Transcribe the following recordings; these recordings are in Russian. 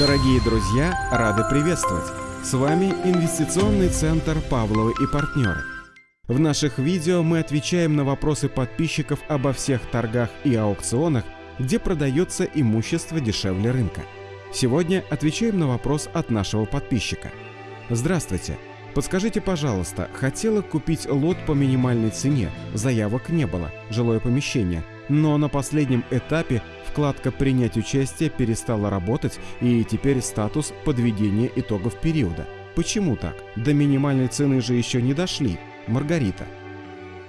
Дорогие друзья, рады приветствовать! С вами Инвестиционный центр «Павловы и партнеры». В наших видео мы отвечаем на вопросы подписчиков обо всех торгах и аукционах, где продается имущество дешевле рынка. Сегодня отвечаем на вопрос от нашего подписчика. Здравствуйте! Подскажите, пожалуйста, хотела купить лот по минимальной цене, заявок не было, жилое помещение, но на последнем этапе вкладка «Принять участие» перестала работать и теперь статус подведения итогов периода. Почему так? До минимальной цены же еще не дошли. Маргарита.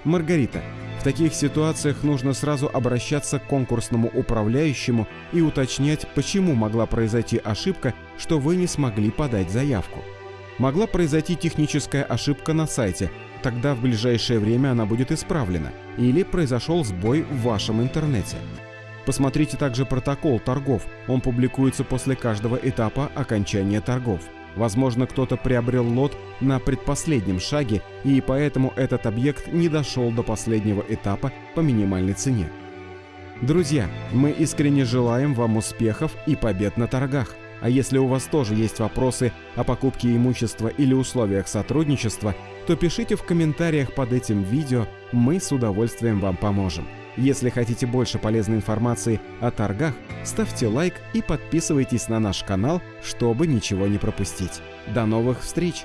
Маргарита, в таких ситуациях нужно сразу обращаться к конкурсному управляющему и уточнять, почему могла произойти ошибка, что вы не смогли подать заявку. Могла произойти техническая ошибка на сайте, тогда в ближайшее время она будет исправлена, или произошел сбой в вашем интернете. Посмотрите также протокол торгов, он публикуется после каждого этапа окончания торгов. Возможно, кто-то приобрел лот на предпоследнем шаге, и поэтому этот объект не дошел до последнего этапа по минимальной цене. Друзья, мы искренне желаем вам успехов и побед на торгах. А если у вас тоже есть вопросы о покупке имущества или условиях сотрудничества, то пишите в комментариях под этим видео, мы с удовольствием вам поможем. Если хотите больше полезной информации о торгах, ставьте лайк и подписывайтесь на наш канал, чтобы ничего не пропустить. До новых встреч!